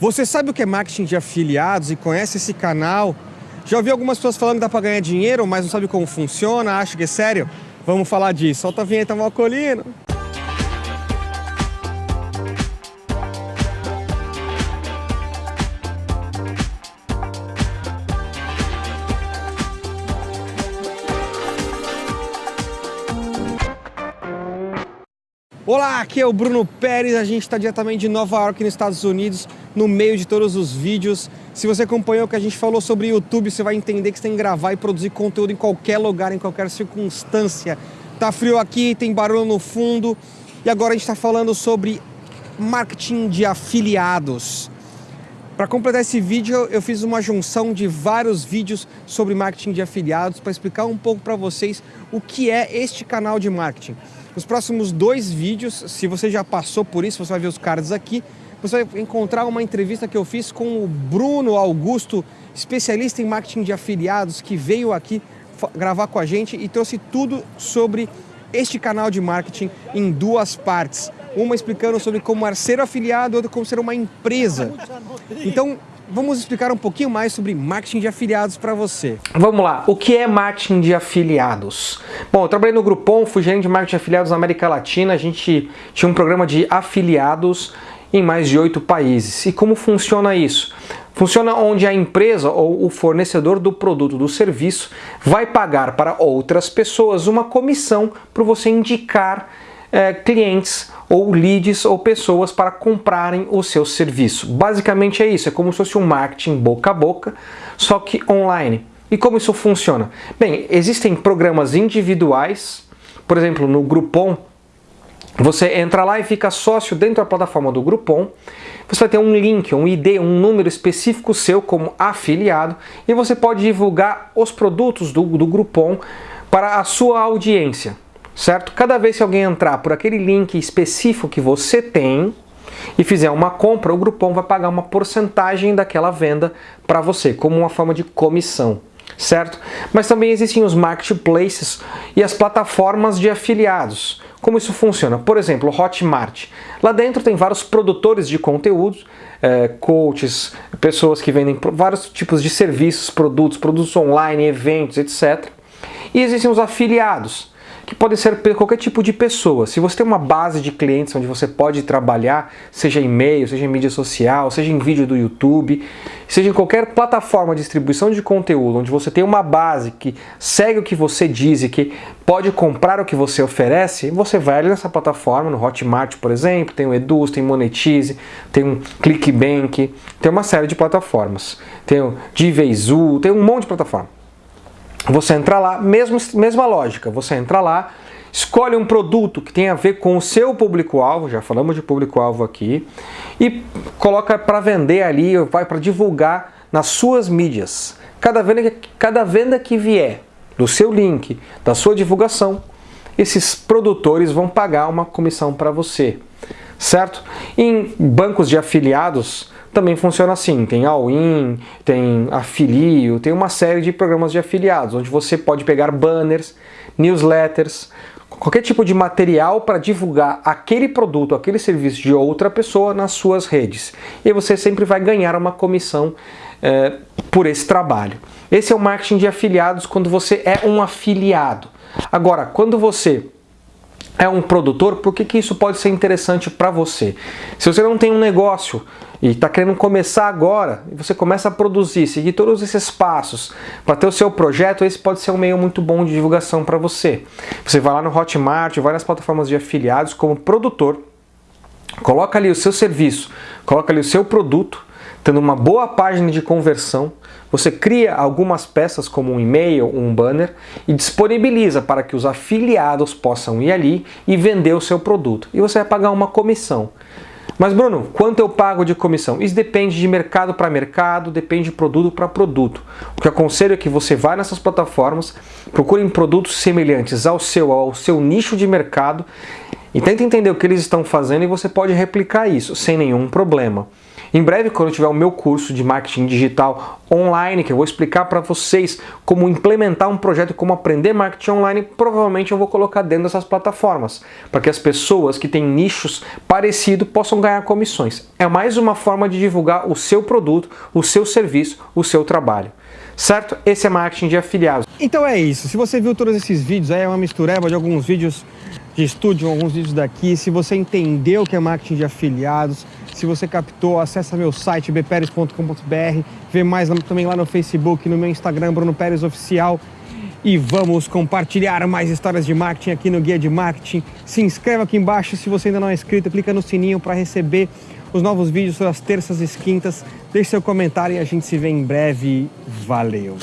Você sabe o que é marketing de afiliados e conhece esse canal? Já ouvi algumas pessoas falando que dá para ganhar dinheiro, mas não sabe como funciona, acha que é sério? Vamos falar disso. Solta a vinheta, Malcolino. Olá, aqui é o Bruno Pérez, a gente está diretamente de Nova York, nos Estados Unidos, no meio de todos os vídeos. Se você acompanhou o que a gente falou sobre YouTube, você vai entender que você tem que gravar e produzir conteúdo em qualquer lugar, em qualquer circunstância. Tá frio aqui, tem barulho no fundo, e agora a gente está falando sobre marketing de afiliados. Para completar esse vídeo, eu fiz uma junção de vários vídeos sobre marketing de afiliados para explicar um pouco para vocês o que é este canal de marketing. Nos próximos dois vídeos, se você já passou por isso, você vai ver os cards aqui, você vai encontrar uma entrevista que eu fiz com o Bruno Augusto, especialista em marketing de afiliados, que veio aqui gravar com a gente e trouxe tudo sobre este canal de marketing em duas partes. Uma explicando sobre como ser afiliado, outra como ser uma empresa. Então, vamos explicar um pouquinho mais sobre marketing de afiliados para você. Vamos lá, o que é marketing de afiliados? Bom, eu trabalhei no Groupon, fui gerente de marketing de afiliados na América Latina, a gente tinha um programa de afiliados em mais de oito países. E como funciona isso? Funciona onde a empresa ou o fornecedor do produto do serviço vai pagar para outras pessoas uma comissão para você indicar é, clientes ou leads ou pessoas para comprarem o seu serviço. Basicamente é isso, é como se fosse um marketing boca a boca, só que online. E como isso funciona? Bem, existem programas individuais, por exemplo, no Groupon, você entra lá e fica sócio dentro da plataforma do Groupon, você vai ter um link, um ID, um número específico seu como afiliado e você pode divulgar os produtos do, do Groupon para a sua audiência certo? Cada vez que alguém entrar por aquele link específico que você tem e fizer uma compra, o Groupon vai pagar uma porcentagem daquela venda para você, como uma forma de comissão, certo? Mas também existem os marketplaces e as plataformas de afiliados. Como isso funciona? Por exemplo, Hotmart. Lá dentro tem vários produtores de conteúdos, é, coaches, pessoas que vendem vários tipos de serviços, produtos, produtos online, eventos, etc. E existem os afiliados que podem ser qualquer tipo de pessoa. Se você tem uma base de clientes onde você pode trabalhar, seja e-mail, seja em mídia social, seja em vídeo do YouTube, seja em qualquer plataforma de distribuição de conteúdo, onde você tem uma base que segue o que você diz e que pode comprar o que você oferece, você vai ali nessa plataforma, no Hotmart, por exemplo, tem o Eduz, tem Monetize, tem um ClickBank, tem uma série de plataformas. Tem o Divezu, tem um monte de plataforma. Você entra lá, mesmo, mesma lógica, você entra lá, escolhe um produto que tem a ver com o seu público-alvo, já falamos de público-alvo aqui, e coloca para vender ali, vai para divulgar nas suas mídias. Cada venda, cada venda que vier do seu link, da sua divulgação, esses produtores vão pagar uma comissão para você, certo? Em bancos de afiliados, também funciona assim, tem all-in, tem afilio, tem uma série de programas de afiliados, onde você pode pegar banners, newsletters, qualquer tipo de material para divulgar aquele produto, aquele serviço de outra pessoa nas suas redes. E você sempre vai ganhar uma comissão é, por esse trabalho. Esse é o marketing de afiliados quando você é um afiliado. Agora, quando você é um produtor, por que, que isso pode ser interessante para você? Se você não tem um negócio e está querendo começar agora, e você começa a produzir, seguir todos esses passos para ter o seu projeto, esse pode ser um meio muito bom de divulgação para você. Você vai lá no Hotmart, vai nas plataformas de afiliados como produtor, coloca ali o seu serviço, coloca ali o seu produto, tendo uma boa página de conversão, você cria algumas peças como um e-mail, um banner e disponibiliza para que os afiliados possam ir ali e vender o seu produto. E você vai pagar uma comissão. Mas Bruno, quanto eu pago de comissão? Isso depende de mercado para mercado, depende de produto para produto. O que eu aconselho é que você vá nessas plataformas, procure produtos semelhantes ao seu, ao seu nicho de mercado e tente entender o que eles estão fazendo e você pode replicar isso sem nenhum problema. Em breve, quando eu tiver o meu curso de marketing digital online, que eu vou explicar para vocês como implementar um projeto como aprender marketing online, provavelmente eu vou colocar dentro dessas plataformas, para que as pessoas que têm nichos parecidos possam ganhar comissões. É mais uma forma de divulgar o seu produto, o seu serviço, o seu trabalho. Certo? Esse é marketing de afiliados. Então é isso. Se você viu todos esses vídeos, é uma mistureba de alguns vídeos de estúdio, alguns vídeos daqui. Se você entendeu o que é marketing de afiliados, se você captou, acessa meu site bperes.com.br, vê mais também lá no Facebook, no meu Instagram, Bruno Pérez Oficial. E vamos compartilhar mais histórias de marketing aqui no Guia de Marketing. Se inscreva aqui embaixo se você ainda não é inscrito, clica no sininho para receber os novos vídeos das terças e quintas. Deixe seu comentário e a gente se vê em breve. Valeu!